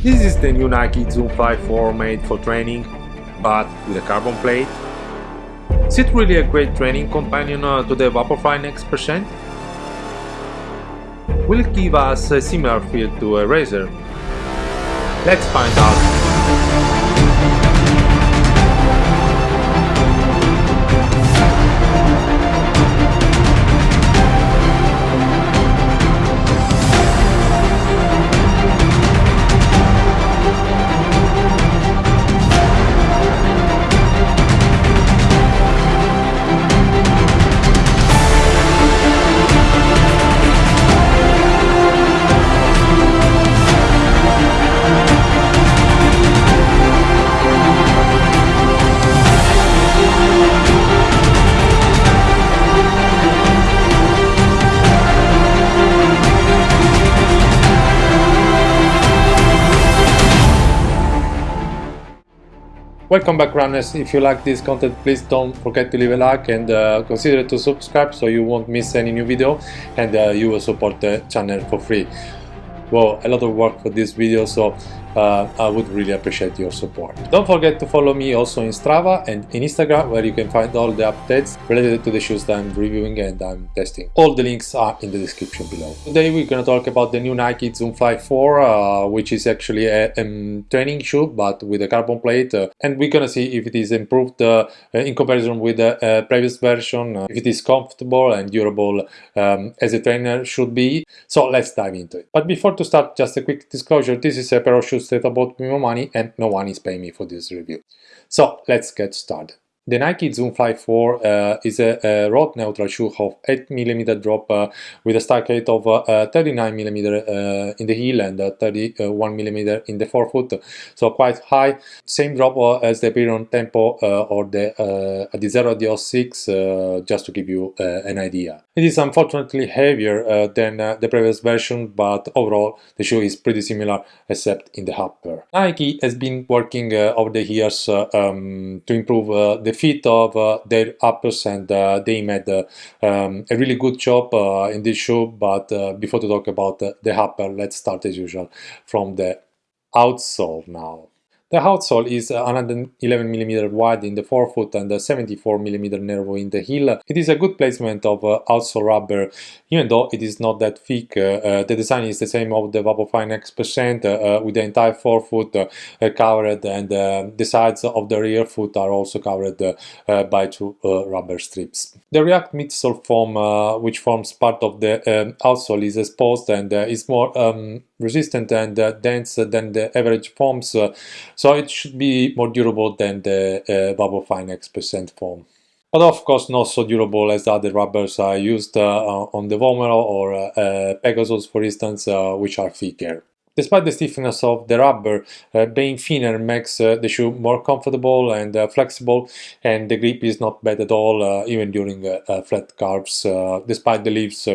This is the new Nike Zoom Fly 4 made for training, but with a carbon plate. Is it really a great training companion uh, to the Vaporfly Next Percent? Will it give us a similar feel to a racer? Let's find out. Welcome back runners, if you like this content please don't forget to leave a like and uh, consider to subscribe so you won't miss any new video and uh, you will support the channel for free. Well, a lot of work for this video so uh, I would really appreciate your support. Don't forget to follow me also in Strava and in Instagram where you can find all the updates related to the shoes that I'm reviewing and I'm testing. All the links are in the description below. Today we're gonna talk about the new Nike Zoom Fly 4 uh, which is actually a, a, training shoe but with a carbon plate uh, and we're gonna see if it is improved uh, in comparison with the uh, previous version, uh, if it is comfortable and durable um, as a trainer should be. So let's dive into it. But before to start just a quick disclosure, this is a pair of shoes I bought with my money and no one is paying me for this review. So let's get started. The Nike Zoom Fly 4 uh, is a, a, road neutral shoe of 8mm drop uh, with a stack height of 39mm uh, uh, in the heel and 31mm in the forefoot, so quite high. Same drop uh, as the Periron Tempo or the Adizero Adios 6, just to give you an idea. It is unfortunately heavier than the previous version, but overall the shoe is pretty similar except in the upper. Nike has been working over the years um, to improve the fit of uh, their uppers and uh, they made uh, um, a really good job in this show but before to talk about the upper let's start as usual from the outsole now the outsole is 111mm wide in the forefoot and 74mm narrow in the heel. It is a good placement of uh, outsole rubber, even though it is not that thick. Uh, uh the design is the same of the Vaporfly Next Percent, uh, uh, with the entire forefoot uh, covered and the sides of the rear foot are also covered by two rubber strips. The React midsole foam, which forms part of the um, outsole, is exposed and is more um, resistant and dense than the average foams, so it should be more durable than the uh, fine X Percent foam. But of course not so durable as the other rubbers I used uh, on the Vomero or uh, Pegasus for instance, uh, which are thicker. Despite the stiffness of the rubber, uh, being thinner makes uh, the shoe more comfortable and uh, flexible and the grip is not bad at all even during flat curves, despite the leaves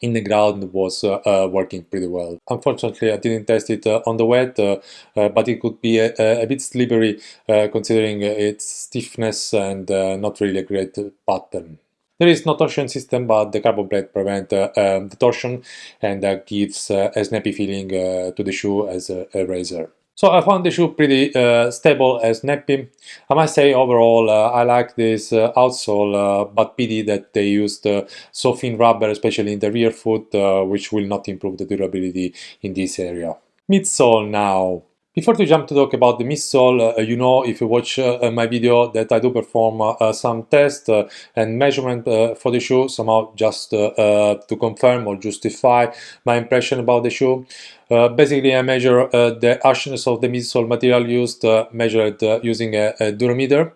in the ground was uh, uh, working pretty well. Unfortunately, I didn't test it uh, on the wet, uh, uh, but it could be a, a bit slippery uh, considering its stiffness and not really a great pattern. There is no torsion system, but the carbon plate prevents um, the torsion and gives a snappy feeling to the shoe as a, a racer. So I found the shoe pretty uh, stable and snappy. I must say overall uh, I like this uh, outsole, uh, but pity that they used uh, so thin rubber, especially in the rear foot, uh, which will not improve the durability in this area. Midsole now. Before to jump to talk about the midsole, uh, you know if you watch uh, my video that I do perform uh, some tests uh, and measurement uh, for the shoe, somehow just uh, to confirm or justify my impression about the shoe. basically, I measure the harshness of the midsole material used, measured using a, a durometer.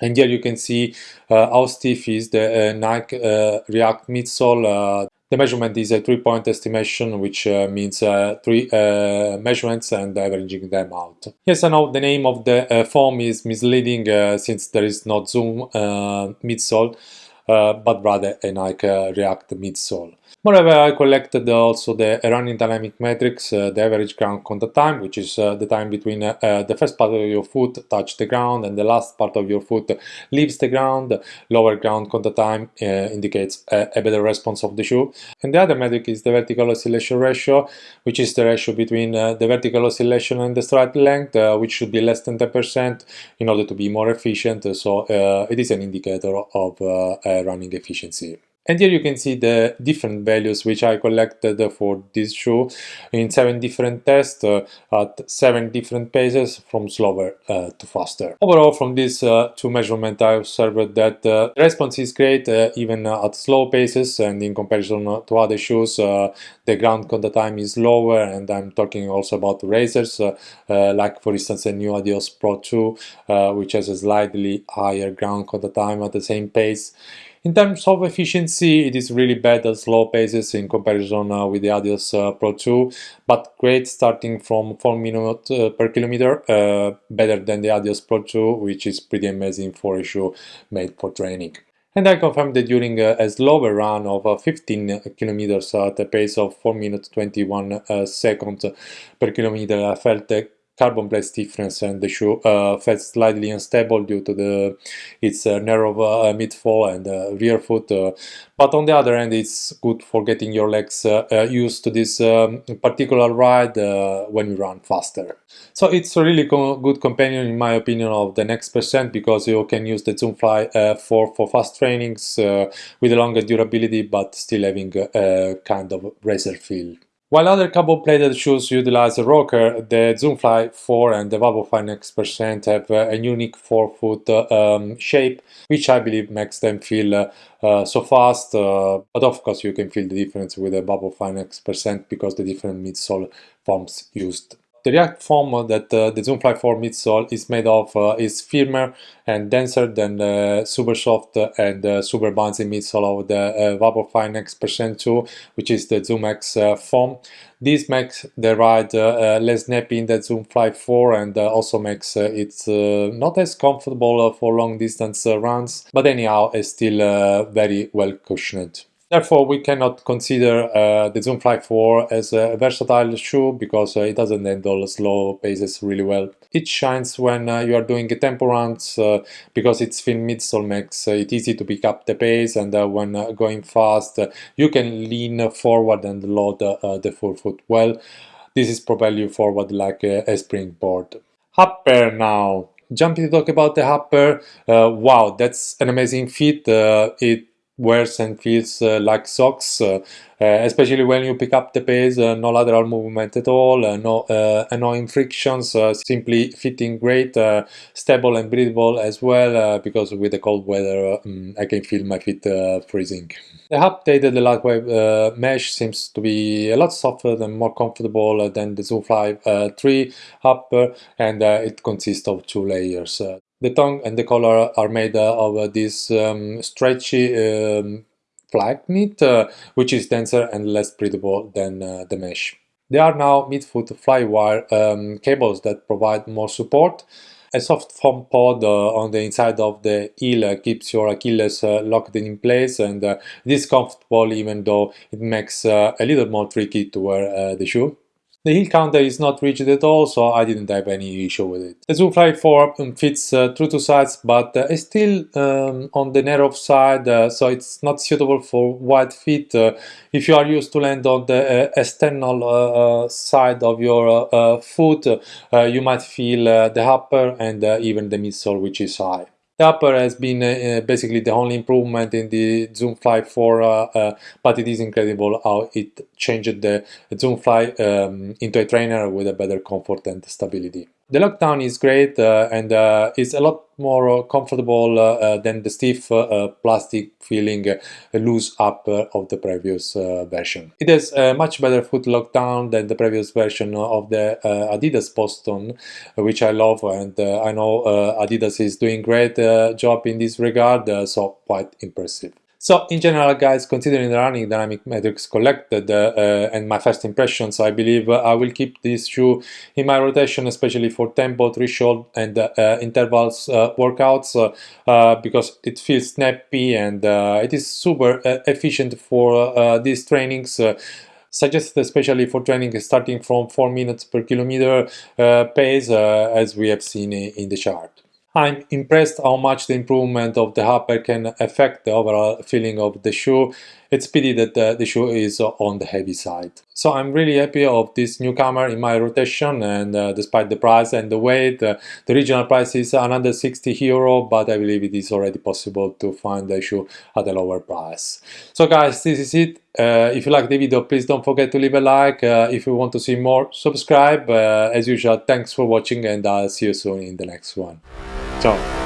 And here you can see how stiff is the Nike React midsole. The measurement is a three-point estimation, which uh, means uh, three uh, measurements and averaging them out. Yes, I know the name of the uh, foam is misleading uh, since there is not Zoom uh, midsole, but rather a Nike React midsole. Moreover, I collected also the running dynamic metrics, uh, the average ground contact time, which is uh, the time between uh, uh, the first part of your foot touch the ground and the last part of your foot leaves the ground. Lower ground contact time uh, indicates a, a, better response of the shoe. And the other metric is the vertical oscillation ratio, which is the ratio between uh, the vertical oscillation and the stride length, which should be less than 10% in order to be more efficient. So it is an indicator of running efficiency. And here you can see the different values which I collected for this shoe in seven different tests uh, at seven different paces from slower uh, to faster. Overall, from these uh, two measurements, I observed that uh, the response is great uh, even at slow paces and in comparison to other shoes, uh, the ground contact time is lower and I'm talking also about racers, like for instance the new Adios Pro 2, which has a slightly higher ground contact time at the same pace. In terms of efficiency, it is really bad at slow paces in comparison uh, with the Adios uh, Pro 2, but great starting from 4 minutes uh, per kilometer, uh, better than the Adios Pro 2, which is pretty amazing for a shoe made for training. And I confirmed that during a, a slower run of uh, 15 kilometers at a pace of 4 minutes 21 uh, seconds per kilometer, I felt carbon plate difference and the shoe uh, felt slightly unstable due to the its uh, narrow uh, midfall and uh, rear foot. Uh, but on the other hand, it's good for getting your legs uh, used to this um, particular ride when you run faster. So it's a really co good companion in my opinion of the next percent because you can use the Zoomfly 4 for for fast trainings with a longer durability but still having a kind of racer feel. While other carbon-plated shoes utilize a rocker, the Zoomfly 4 and the Vaporfly Next Percent have a unique forefoot um, shape, which I believe makes them feel uh, uh, so fast. Uh, but of course, you can feel the difference with the Vaporfly Next Percent because the different midsole forms used. The React foam that uh, the Zoomfly 4 midsole is made of uh, is firmer and denser than the super soft and uh, super bouncy midsole of the uh, Vaporfly Next Percent 2, which is the ZoomX uh, foam. This makes the ride uh, less snappy in the Zoom Zoomfly 4 and also makes it not as comfortable for long distance runs, but anyhow, it's still very well cushioned. Therefore, we cannot consider uh, the Zoomfly 4 as a versatile shoe because uh, it doesn't handle slow paces really well. It shines when uh, you are doing tempo runs uh, because its thin midsole makes it easy to pick up the pace and uh, when uh, going fast you can lean forward and load the forefoot well. This is propel you forward like a, springboard. Upper now. Jumping to talk about the upper, wow, that's an amazing fit. it wears and feels uh, like socks, uh, uh, especially when you pick up the pace, no lateral movement at all, no annoying frictions, simply fitting great, stable and breathable as well, because with the cold weather um, I can feel my feet freezing. The updated uh, mesh seems to be a lot softer and more comfortable than the Zoomfly uh, 3 upper and it consists of two layers. The tongue and the collar are made uh, of uh, this um, stretchy um, Flyknit, uh, which is denser and less breathable than the mesh. There are now midfoot flywire um, cables that provide more support. A soft foam pod uh, on the inside of the heel uh, keeps your Achilles uh, locked in place and it is comfortable even though it makes a little more tricky to wear the shoe. The heel counter is not rigid at all, so I didn't have any issue with it. The Zoomfly 4 um, fits uh, through two sides, but uh, still um, on the narrow side, uh, so it's not suitable for wide feet. Uh, if you are used to land on the uh, external uh, side of your foot, you might feel the upper and even the midsole, which is high. The upper has been uh, basically the only improvement in the Zoomfly 4, uh, uh, but it is incredible how it changed the Zoomfly um, into a trainer with a better comfort and stability. The lockdown is great uh, and uh, is a lot more uh, comfortable uh, uh, than the stiff uh, plastic feeling loose upper of the previous version. It has a much better foot lockdown than the previous version of the Adidas Boston, which I love and I know Adidas is doing great job in this regard, so quite impressive. So in general guys, considering the running dynamic metrics collected uh, uh, and my first impressions, I believe uh, I will keep this shoe in my rotation, especially for tempo, threshold and uh, uh, intervals workouts because it feels snappy and it is super efficient for these trainings suggested especially for training starting from 4 minutes per kilometer uh, pace uh, as we have seen in the chart. I'm impressed how much the improvement of the upper can affect the overall feeling of the shoe. It's pity that the, the shoe is on the heavy side. So I'm really happy of this newcomer in my rotation and uh, despite the price and the weight, uh, the original price is another 60 euro, but I believe it is already possible to find the shoe at a lower price. So guys, this is it. Uh, if you like the video, please don't forget to leave a like. Uh, if you want to see more, subscribe. Uh, as usual, thanks for watching and I'll see you soon in the next one. Ciao.